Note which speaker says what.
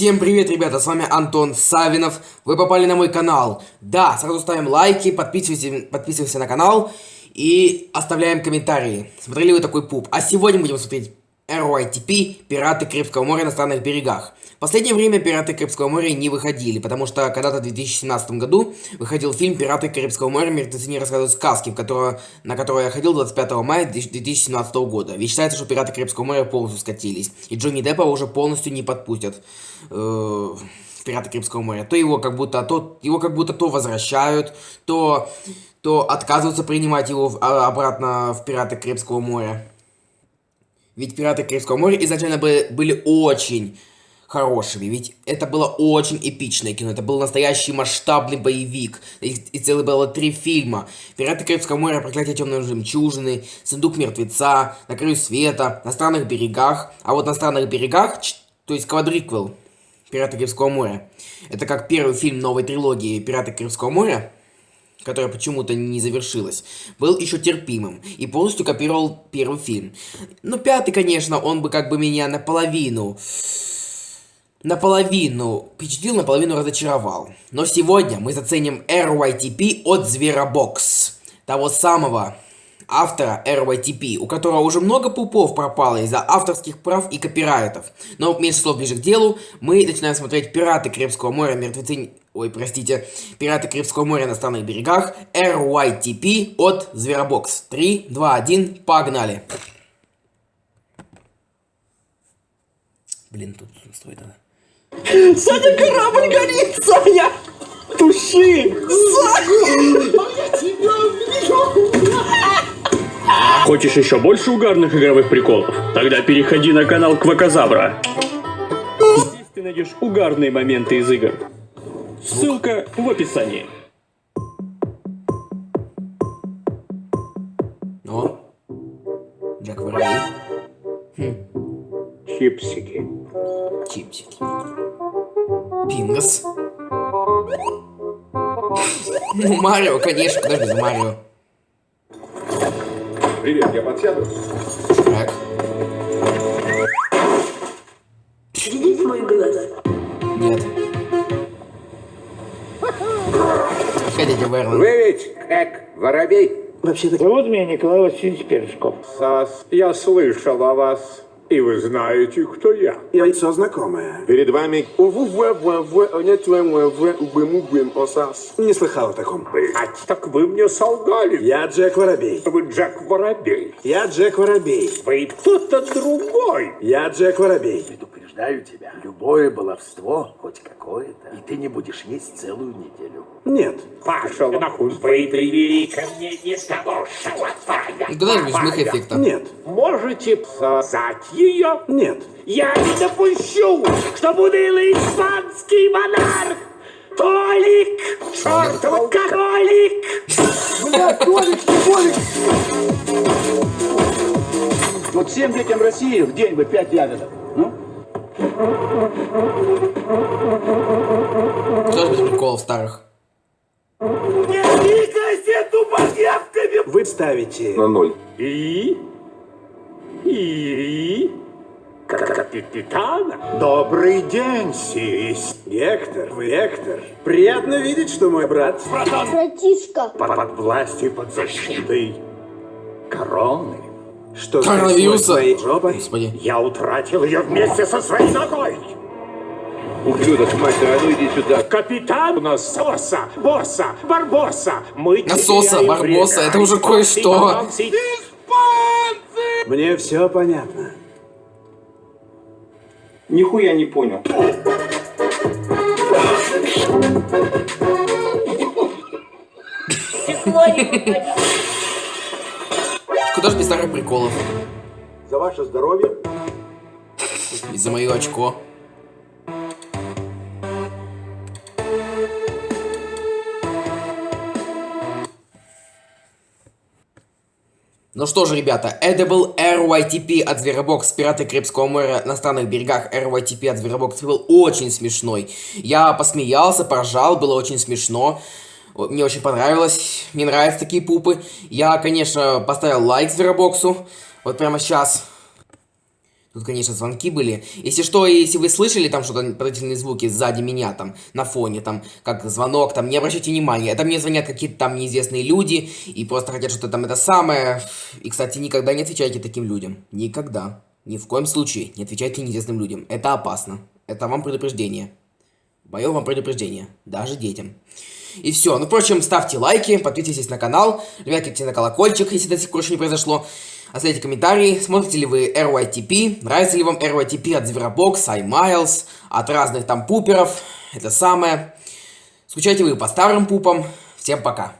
Speaker 1: Всем привет, ребята, с вами Антон Савинов. Вы попали на мой канал. Да, сразу ставим лайки, подписывайтесь, подписываемся на канал и оставляем комментарии. Смотрели вы такой пуп. А сегодня будем смотреть RYTP «Пираты Карибского моря на странных берегах». В последнее время «Пираты Карибского моря» не выходили, потому что когда-то в 2017 году выходил фильм «Пираты Карибского моря. Мертвецы не рассказывают сказки», в которого, на который я ходил 25 мая 2017 года. Ведь считается, что «Пираты Карибского моря» полностью скатились, и Джонни Деппа уже полностью не подпустят э, в «Пираты Карибского моря». То его как будто то, его как будто то возвращают, то, то отказываются принимать его а, обратно в «Пираты Карибского моря». Ведь «Пираты Карибского моря» изначально были, были очень хорошими, ведь это было очень эпичное кино, это был настоящий масштабный боевик, и, и целых было три фильма. «Пираты Карибского моря», «Проклятие темной жемчужины», «Сундук мертвеца», «На краю света», «На странных берегах», а вот «На странных берегах», то есть квадриквел «Пираты Карибского моря», это как первый фильм новой трилогии «Пираты Карибского моря», которая почему-то не завершилась, был еще терпимым и полностью копировал первый фильм. Но пятый, конечно, он бы как бы меня наполовину... Наполовину впечатлил, наполовину разочаровал. Но сегодня мы заценим RYTP от Зверобокс. Того самого автора RYTP, у которого уже много пупов пропало из-за авторских прав и копирайтов. Но меньше слов ближе к делу, мы начинаем смотреть «Пираты Карибского моря. Мертвецы Ой, простите, Пираты Карибского моря на странных берегах, RYTP от Зверобокс. 3, 2, 1, погнали! Блин, тут строить надо.
Speaker 2: Саня, корабль горит, Саня! Туши! Саня!
Speaker 3: Хочешь еще больше угарных игровых приколов? Тогда переходи на канал Кваказабра. Здесь ты найдешь угарные моменты из игр. Ссылка в описании.
Speaker 1: О, Джек Воробей. Хм.
Speaker 3: Чипсики.
Speaker 1: Чипсики. Пингас. Ну, Марио, конечно, куда же без Марио.
Speaker 4: Привет, я подсяду.
Speaker 1: Так.
Speaker 5: Видеть мой глаз?
Speaker 1: Нет. Хотите, Вернон?
Speaker 4: Вы ведь как воробей?
Speaker 2: Вообще-то...
Speaker 6: Зовут меня Николай Васильевич Першков.
Speaker 4: Сас, я слышал о вас. И вы знаете, кто я.
Speaker 2: Я лицо знакомое.
Speaker 4: Перед вами
Speaker 2: Не слыхал о таком.
Speaker 4: Блять, так вы мне солгали.
Speaker 2: Я Джек Воробей.
Speaker 4: Вы Джек Воробей.
Speaker 2: Я Джек Воробей.
Speaker 4: Вы кто-то другой.
Speaker 2: Я Джек Воробей.
Speaker 7: Предупреждаю тебя, любое баловство, хоть какое-то, и ты не будешь есть целую неделю.
Speaker 2: Нет.
Speaker 4: Пошел нахуй. Вы привели ко мне не того, что
Speaker 1: Никогда не жмых эффекта.
Speaker 2: Нет.
Speaker 4: Можете сосать ее?
Speaker 2: Нет.
Speaker 4: Я не допущу, что унылый испанский монарх Толик! Чертов кролик!
Speaker 2: Бля, Толик, Толик!
Speaker 6: Вот всем детям России в день бы пять ягодок. Ну?
Speaker 1: Кто же без приколов старых?
Speaker 4: Не двигайся тупорявками!
Speaker 2: Вы ставите...
Speaker 4: ноль. И? И? Капитана? Добрый день, сись.
Speaker 2: Гектор, вы Гектор. Приятно видеть, что мой брат...
Speaker 5: Братишка.
Speaker 4: Под, под властью, под защитой короны.
Speaker 2: Что
Speaker 1: Коронавируса.
Speaker 2: жопой?
Speaker 1: Господи.
Speaker 4: Я утратил ее вместе со своей ногой.
Speaker 8: Ублюдок, мастер, а ну иди сюда.
Speaker 4: Капитан Насоса, Босса, Барбоса. Мы
Speaker 1: Насоса, Барбоса, это уже кое-что.
Speaker 2: Мне все понятно.
Speaker 6: Нихуя не понял.
Speaker 1: Куда же без старых приколов?
Speaker 2: За ваше здоровье.
Speaker 1: И за мое очко. Ну что же, ребята, это был RYTP от Зверобокс, Пираты Карибского моря на странных берегах. RYTP от Зверобокс был очень смешной. Я посмеялся, поржал, было очень смешно. Мне очень понравилось, мне нравятся такие пупы. Я, конечно, поставил лайк Зверобоксу, вот прямо сейчас. Тут, конечно, звонки были. Если что, если вы слышали там что-то, подозрительные звуки сзади меня, там, на фоне, там, как звонок, там, не обращайте внимания. Это мне звонят какие-то там неизвестные люди, и просто хотят что-то там это самое. И, кстати, никогда не отвечайте таким людям. Никогда. Ни в коем случае не отвечайте неизвестным людям. Это опасно. Это вам предупреждение. Мое вам предупреждение. Даже детям. И все. Ну, впрочем, ставьте лайки, подписывайтесь на канал, кликайте на колокольчик, если до сих пор еще не произошло. Оставляйте комментарии, смотрите ли вы RYTP, нравится ли вам RYTP от Zverobox, iMiles, от разных там пуперов, это самое. Скучаете вы по старым пупам. Всем пока.